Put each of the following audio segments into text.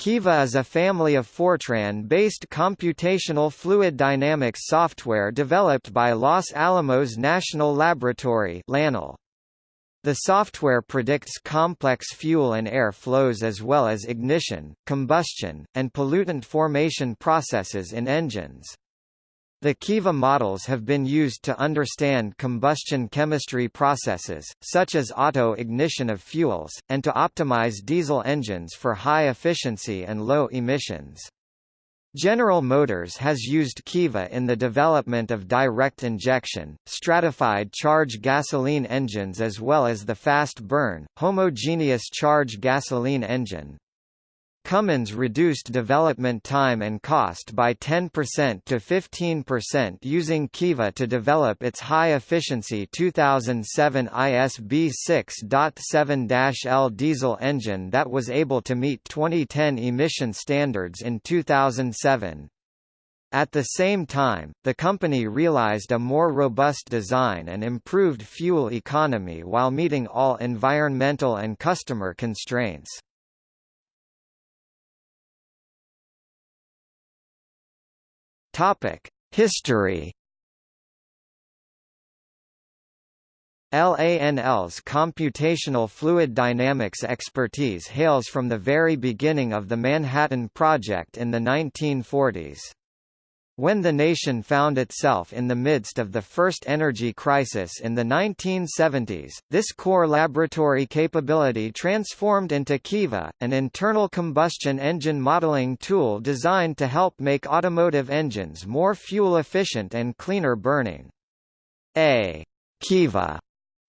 Kiva is a family of Fortran-based computational fluid dynamics software developed by Los Alamos National Laboratory. The software predicts complex fuel and air flows as well as ignition, combustion, and pollutant formation processes in engines. The Kiva models have been used to understand combustion chemistry processes, such as auto-ignition of fuels, and to optimize diesel engines for high efficiency and low emissions. General Motors has used Kiva in the development of direct injection, stratified charge gasoline engines as well as the fast burn, homogeneous charge gasoline engine. Cummins reduced development time and cost by 10% to 15% using Kiva to develop its high-efficiency 2007 ISB 6.7-L diesel engine that was able to meet 2010 emission standards in 2007. At the same time, the company realized a more robust design and improved fuel economy while meeting all environmental and customer constraints. History. LANL's computational fluid dynamics expertise hails from the very beginning of the Manhattan Project in the 1940s. When the nation found itself in the midst of the first energy crisis in the 1970s, this core laboratory capability transformed into Kiva, an internal combustion engine modeling tool designed to help make automotive engines more fuel efficient and cleaner burning. A Kiva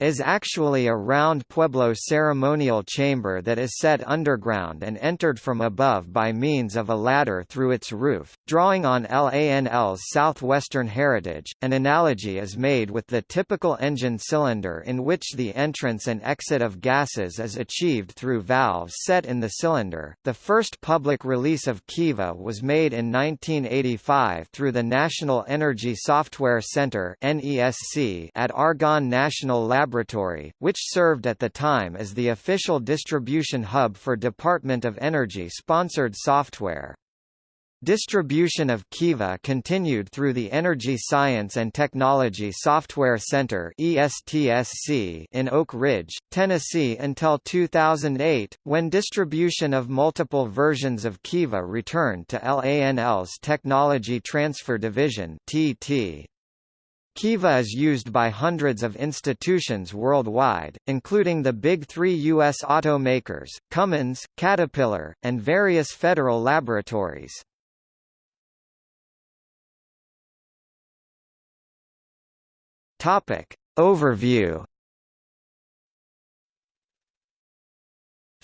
is actually a round Pueblo ceremonial chamber that is set underground and entered from above by means of a ladder through its roof. Drawing on LANL's southwestern heritage, an analogy is made with the typical engine cylinder in which the entrance and exit of gases is achieved through valves set in the cylinder. The first public release of Kiva was made in 1985 through the National Energy Software Center (NESC) at Argonne National Laboratory Laboratory, which served at the time as the official distribution hub for Department of Energy-sponsored software. Distribution of Kiva continued through the Energy Science and Technology Software Center in Oak Ridge, Tennessee until 2008, when distribution of multiple versions of Kiva returned to LANL's Technology Transfer Division (TT). Kiva is used by hundreds of institutions worldwide, including the big three U.S. automakers, Cummins, Caterpillar, and various federal laboratories. Overview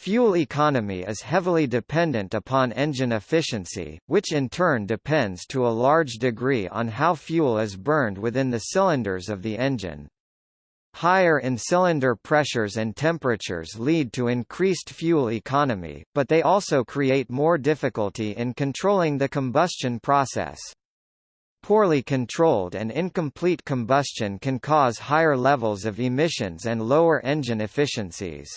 Fuel economy is heavily dependent upon engine efficiency, which in turn depends to a large degree on how fuel is burned within the cylinders of the engine. Higher in-cylinder pressures and temperatures lead to increased fuel economy, but they also create more difficulty in controlling the combustion process. Poorly controlled and incomplete combustion can cause higher levels of emissions and lower engine efficiencies.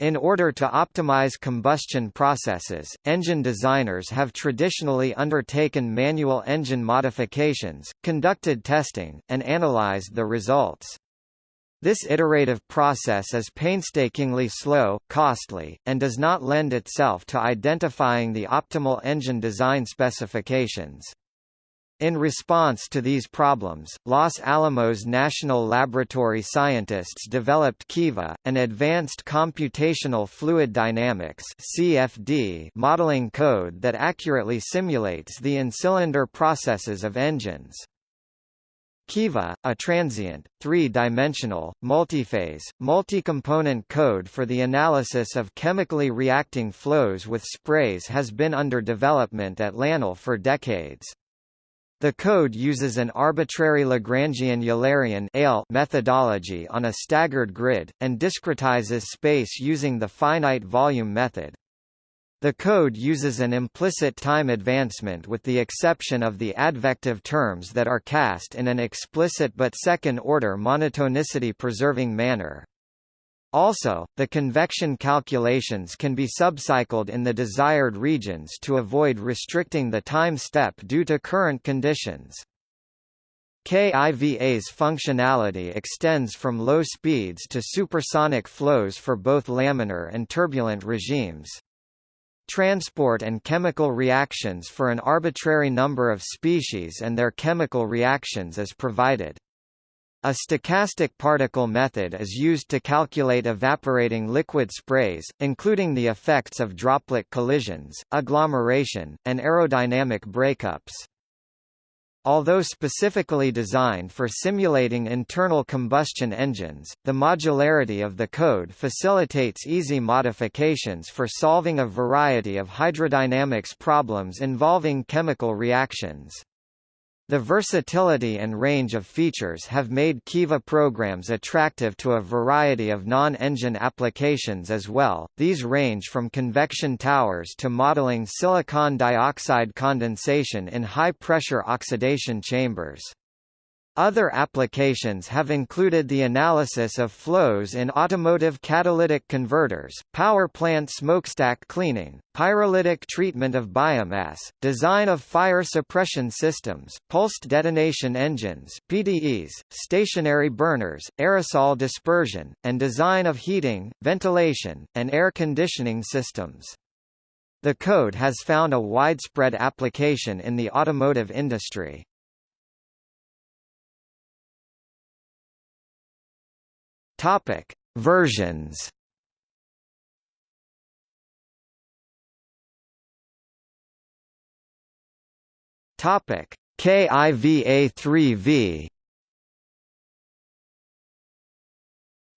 In order to optimize combustion processes, engine designers have traditionally undertaken manual engine modifications, conducted testing, and analyzed the results. This iterative process is painstakingly slow, costly, and does not lend itself to identifying the optimal engine design specifications. In response to these problems, Los Alamos National Laboratory scientists developed Kiva, an advanced computational fluid dynamics (CFD) modeling code that accurately simulates the in-cylinder processes of engines. Kiva, a transient, three-dimensional, multiphase, multi-component code for the analysis of chemically reacting flows with sprays has been under development at LANL for decades. The code uses an arbitrary Lagrangian Eulerian methodology on a staggered grid, and discretizes space using the finite volume method. The code uses an implicit time advancement with the exception of the advective terms that are cast in an explicit but second-order monotonicity-preserving manner. Also, the convection calculations can be subcycled in the desired regions to avoid restricting the time step due to Courant conditions. KIVA's functionality extends from low speeds to supersonic flows for both laminar and turbulent regimes. Transport and chemical reactions for an arbitrary number of species and their chemical reactions is provided. A stochastic particle method is used to calculate evaporating liquid sprays, including the effects of droplet collisions, agglomeration, and aerodynamic breakups. Although specifically designed for simulating internal combustion engines, the modularity of the code facilitates easy modifications for solving a variety of hydrodynamics problems involving chemical reactions. The versatility and range of features have made Kiva programs attractive to a variety of non-engine applications as well. These range from convection towers to modeling silicon dioxide condensation in high-pressure oxidation chambers. Other applications have included the analysis of flows in automotive catalytic converters, power plant smokestack cleaning, pyrolytic treatment of biomass, design of fire suppression systems, pulsed detonation engines PDEs, stationary burners, aerosol dispersion, and design of heating, ventilation, and air conditioning systems. The code has found a widespread application in the automotive industry. Topic: Versions. Topic: KIVA3V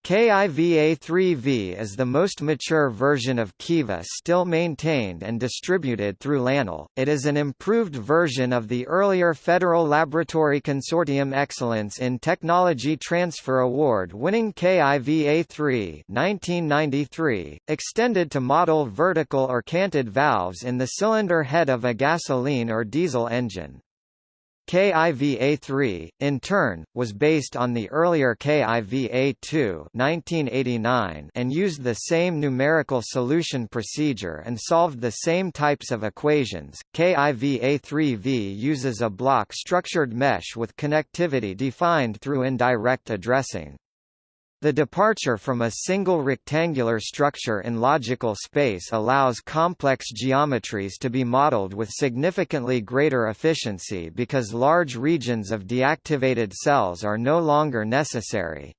KIVA3V is the most mature version of Kiva still maintained and distributed through LANL. It is an improved version of the earlier Federal Laboratory Consortium Excellence in Technology Transfer Award-winning KIVA3 1993, extended to model vertical or canted valves in the cylinder head of a gasoline or diesel engine. KIVA3, in turn, was based on the earlier KIVA2 1989 and used the same numerical solution procedure and solved the same types of equations. KIVA3V uses a block-structured mesh with connectivity defined through indirect addressing. The departure from a single rectangular structure in logical space allows complex geometries to be modeled with significantly greater efficiency because large regions of deactivated cells are no longer necessary.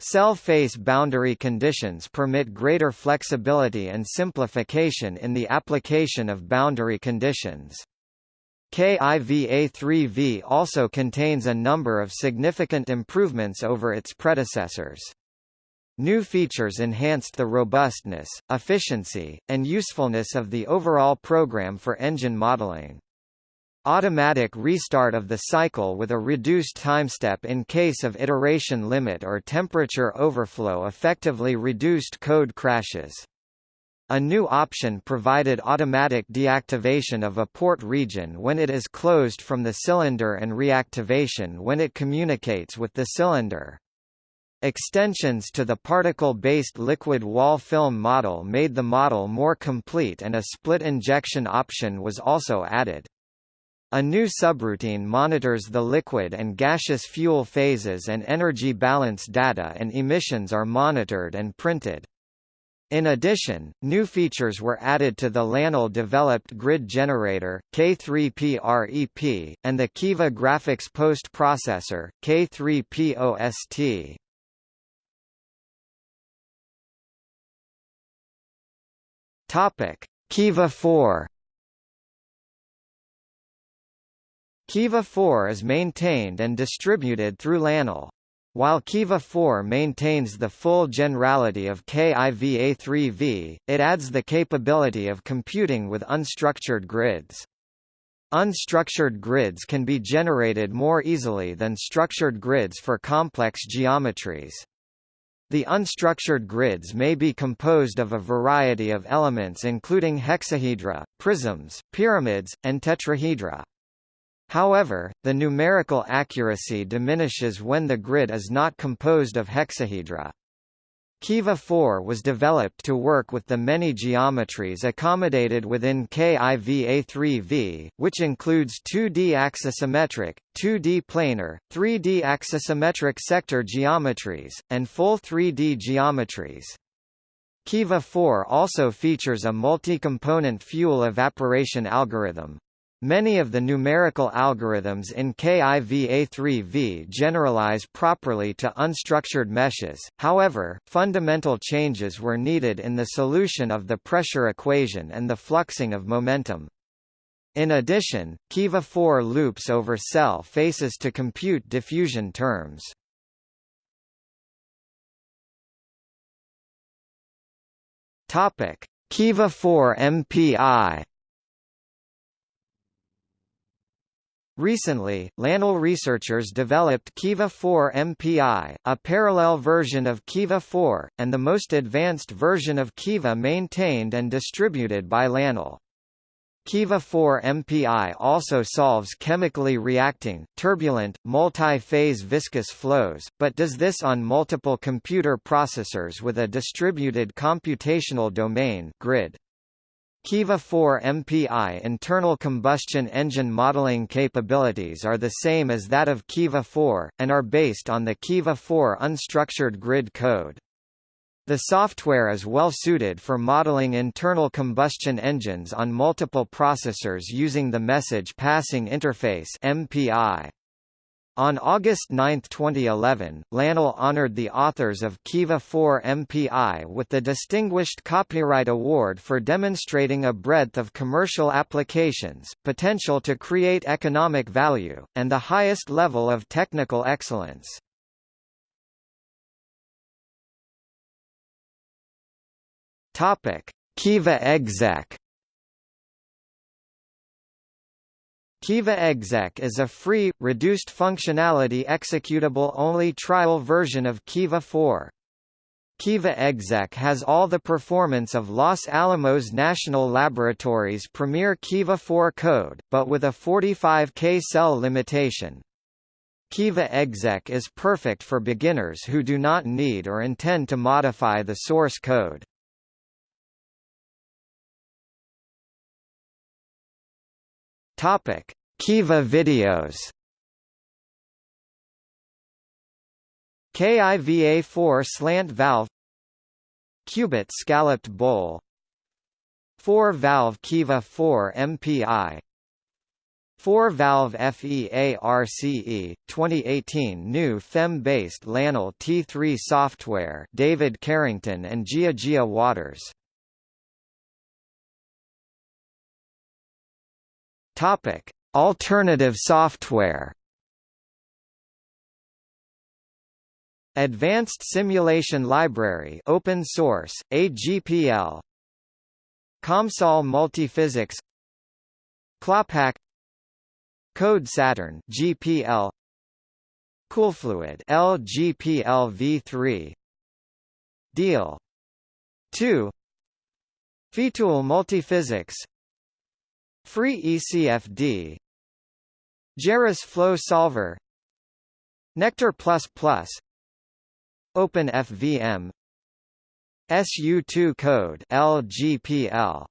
Cell face boundary conditions permit greater flexibility and simplification in the application of boundary conditions. KIVA3V also contains a number of significant improvements over its predecessors. New features enhanced the robustness, efficiency, and usefulness of the overall program for engine modeling. Automatic restart of the cycle with a reduced timestep in case of iteration limit or temperature overflow effectively reduced code crashes. A new option provided automatic deactivation of a port region when it is closed from the cylinder and reactivation when it communicates with the cylinder. Extensions to the particle-based liquid wall film model made the model more complete and a split injection option was also added. A new subroutine monitors the liquid and gaseous fuel phases and energy balance data and emissions are monitored and printed. In addition, new features were added to the LANL-developed grid generator, K3PREP, and the Kiva graphics post-processor, K3POST. Topic: Kiva 4 Kiva 4 is maintained and distributed through LANL. While Kiva 4 maintains the full generality of KIVA3V, it adds the capability of computing with unstructured grids. Unstructured grids can be generated more easily than structured grids for complex geometries. The unstructured grids may be composed of a variety of elements including hexahedra, prisms, pyramids, and tetrahedra. However, the numerical accuracy diminishes when the grid is not composed of hexahedra. Kiva 4 was developed to work with the many geometries accommodated within KIVA3V, which includes 2D axisymmetric, 2D planar, 3D axisymmetric sector geometries, and full 3D geometries. Kiva 4 also features a multi-component fuel evaporation algorithm, Many of the numerical algorithms in KIVA3V generalize properly to unstructured meshes, however, fundamental changes were needed in the solution of the pressure equation and the fluxing of momentum. In addition, Kiva 4 loops over cell faces to compute diffusion terms. Kiva 4 MPI Recently, LANL researchers developed Kiva 4 MPI, a parallel version of Kiva 4, and the most advanced version of Kiva maintained and distributed by LANL. Kiva 4 MPI also solves chemically reacting, turbulent, multi-phase viscous flows, but does this on multiple computer processors with a distributed computational domain grid. Kiva 4 MPI internal combustion engine modeling capabilities are the same as that of Kiva 4, and are based on the Kiva 4 unstructured grid code. The software is well suited for modeling internal combustion engines on multiple processors using the Message Passing Interface MPI. On August 9, 2011, LANL honored the authors of Kiva 4 MPI with the Distinguished Copyright Award for demonstrating a breadth of commercial applications, potential to create economic value, and the highest level of technical excellence. Kiva exec Kiva exec is a free, reduced functionality executable-only trial version of Kiva 4. Kiva exec has all the performance of Los Alamos National Laboratory's premier Kiva 4 code, but with a 45K cell limitation. Kiva exec is perfect for beginners who do not need or intend to modify the source code. Topic: Kiva videos. KIVA4 slant valve Qubit scalloped bowl 4-valve Kiva 4 MPI 4-valve FEARCE 2018 new FEM-based LANL T3 software David Carrington and Jiajia Waters Topic: Alternative software. Advanced Simulation Library, open source, AGPL. COMSOL Multiphysics. Clawpack. Code Saturne, GPL. Coolfluid, LGPL v3. Deal 2. Featool Multiphysics Free ECFD Gerris Flow Solver. Nektar++ OpenFVM SU2 code LGPL